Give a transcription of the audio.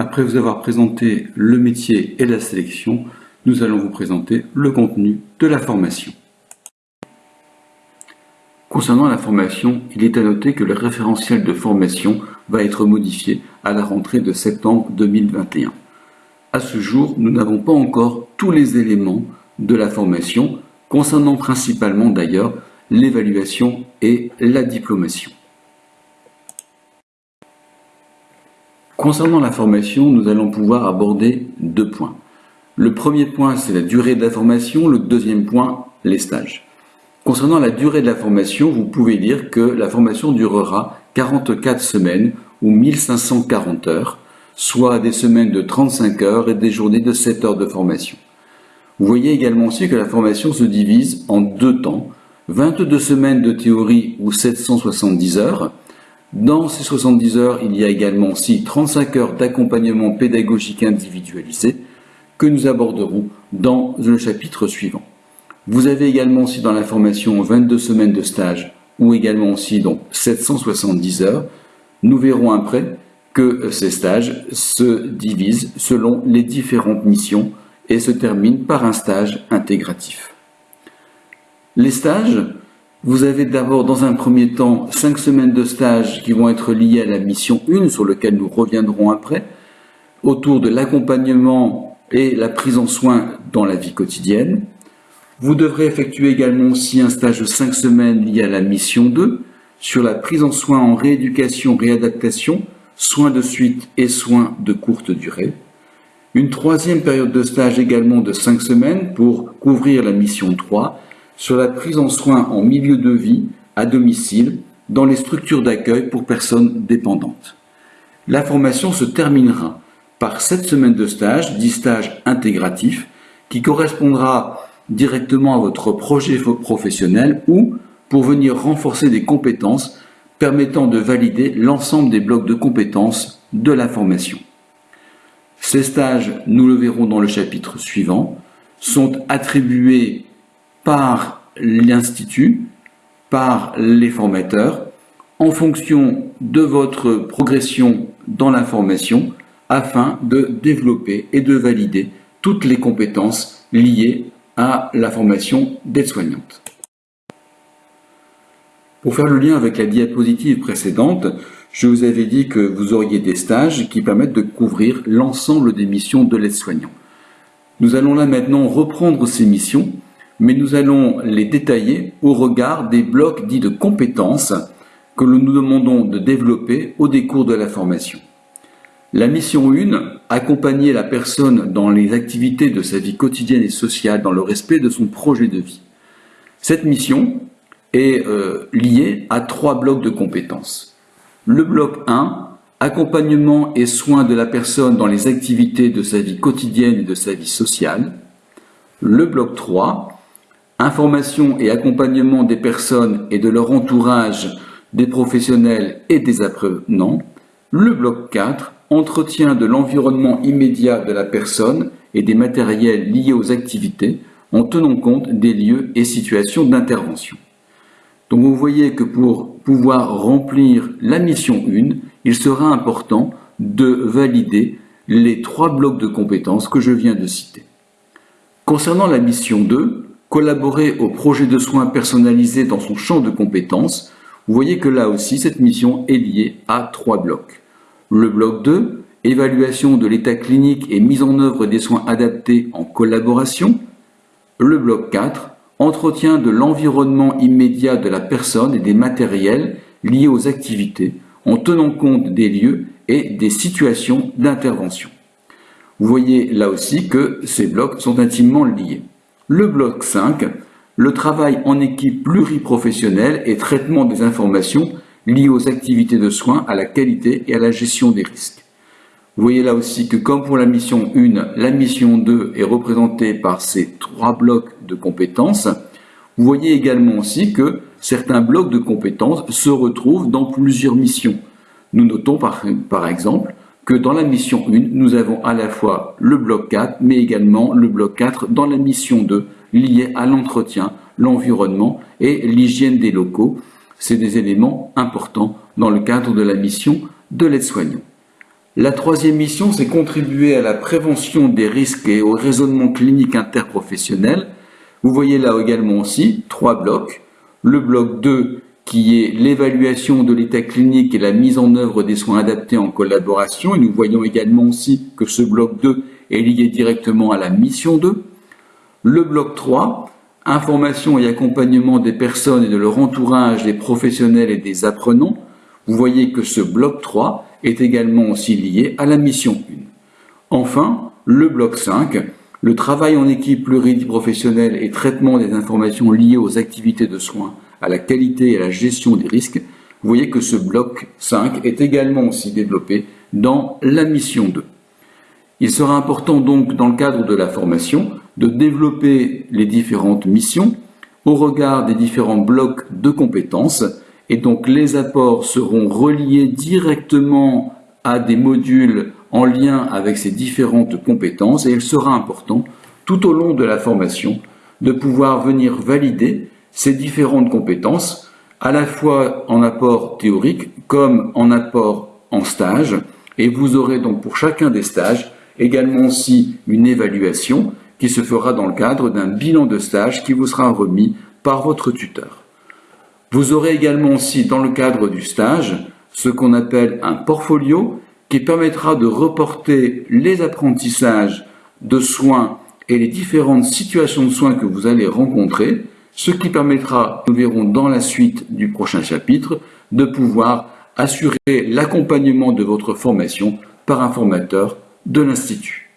Après vous avoir présenté le métier et la sélection, nous allons vous présenter le contenu de la formation. Concernant la formation, il est à noter que le référentiel de formation va être modifié à la rentrée de septembre 2021. À ce jour, nous n'avons pas encore tous les éléments de la formation, concernant principalement d'ailleurs l'évaluation et la diplomation. Concernant la formation, nous allons pouvoir aborder deux points. Le premier point, c'est la durée de la formation. Le deuxième point, les stages. Concernant la durée de la formation, vous pouvez dire que la formation durera 44 semaines ou 1540 heures, soit des semaines de 35 heures et des journées de 7 heures de formation. Vous voyez également aussi que la formation se divise en deux temps, 22 semaines de théorie ou 770 heures. Dans ces 70 heures, il y a également aussi 35 heures d'accompagnement pédagogique individualisé que nous aborderons dans le chapitre suivant. Vous avez également aussi dans la formation 22 semaines de stage ou également aussi donc 770 heures. Nous verrons après que ces stages se divisent selon les différentes missions et se terminent par un stage intégratif. Les stages, vous avez d'abord dans un premier temps 5 semaines de stage qui vont être liées à la mission 1 sur laquelle nous reviendrons après, autour de l'accompagnement et la prise en soin dans la vie quotidienne. Vous devrez effectuer également aussi un stage de 5 semaines lié à la mission 2 sur la prise en soin en rééducation, réadaptation, soins de suite et soins de courte durée. Une troisième période de stage également de 5 semaines pour couvrir la mission 3 sur la prise en soin en milieu de vie, à domicile, dans les structures d'accueil pour personnes dépendantes. La formation se terminera par 7 semaines de stage, dit stage intégratif, qui correspondra directement à votre projet professionnel ou pour venir renforcer des compétences permettant de valider l'ensemble des blocs de compétences de la formation. Ces stages, nous le verrons dans le chapitre suivant, sont attribués par l'Institut, par les formateurs, en fonction de votre progression dans la formation, afin de développer et de valider toutes les compétences liées à la formation d'aide-soignante. Pour faire le lien avec la diapositive précédente, je vous avais dit que vous auriez des stages qui permettent de couvrir l'ensemble des missions de l'aide-soignant. Nous allons là maintenant reprendre ces missions, mais nous allons les détailler au regard des blocs dits de compétences que nous nous demandons de développer au décours de la formation. La mission 1, accompagner la personne dans les activités de sa vie quotidienne et sociale dans le respect de son projet de vie. Cette mission est euh, liée à trois blocs de compétences. Le bloc 1, accompagnement et soins de la personne dans les activités de sa vie quotidienne et de sa vie sociale. Le bloc 3, information et accompagnement des personnes et de leur entourage, des professionnels et des apprenants. Le bloc 4, entretien de l'environnement immédiat de la personne et des matériels liés aux activités en tenant compte des lieux et situations d'intervention. Donc vous voyez que pour pouvoir remplir la mission 1, il sera important de valider les trois blocs de compétences que je viens de citer. Concernant la mission 2, collaborer au projet de soins personnalisé dans son champ de compétences, vous voyez que là aussi cette mission est liée à trois blocs. Le bloc 2, évaluation de l'état clinique et mise en œuvre des soins adaptés en collaboration. Le bloc 4, entretien de l'environnement immédiat de la personne et des matériels liés aux activités en tenant compte des lieux et des situations d'intervention. Vous voyez là aussi que ces blocs sont intimement liés. Le bloc 5, le travail en équipe pluriprofessionnelle et traitement des informations liées aux activités de soins, à la qualité et à la gestion des risques. Vous voyez là aussi que comme pour la mission 1, la mission 2 est représentée par ces trois blocs de compétences. Vous voyez également aussi que certains blocs de compétences se retrouvent dans plusieurs missions. Nous notons par, par exemple que dans la mission 1, nous avons à la fois le bloc 4, mais également le bloc 4 dans la mission 2, lié à l'entretien, l'environnement et l'hygiène des locaux, c'est des éléments importants dans le cadre de la mission de l'aide-soignant. La troisième mission, c'est contribuer à la prévention des risques et au raisonnement clinique interprofessionnel. Vous voyez là également aussi trois blocs. Le bloc 2 qui est l'évaluation de l'état clinique et la mise en œuvre des soins adaptés en collaboration. Et nous voyons également aussi que ce bloc 2 est lié directement à la mission 2. Le bloc 3, information et accompagnement des personnes et de leur entourage, des professionnels et des apprenants. Vous voyez que ce bloc 3 est également aussi lié à la mission 1. Enfin, le bloc 5, le travail en équipe pluriprofessionnelle et traitement des informations liées aux activités de soins, à la qualité et à la gestion des risques. Vous voyez que ce bloc 5 est également aussi développé dans la mission 2. Il sera important donc dans le cadre de la formation de développer les différentes missions au regard des différents blocs de compétences et donc les apports seront reliés directement à des modules en lien avec ces différentes compétences et il sera important tout au long de la formation de pouvoir venir valider ces différentes compétences à la fois en apport théorique comme en apport en stage et vous aurez donc pour chacun des stages également aussi une évaluation qui se fera dans le cadre d'un bilan de stage qui vous sera remis par votre tuteur. Vous aurez également aussi dans le cadre du stage ce qu'on appelle un portfolio qui permettra de reporter les apprentissages de soins et les différentes situations de soins que vous allez rencontrer, ce qui permettra, nous verrons dans la suite du prochain chapitre, de pouvoir assurer l'accompagnement de votre formation par un formateur de l'Institut.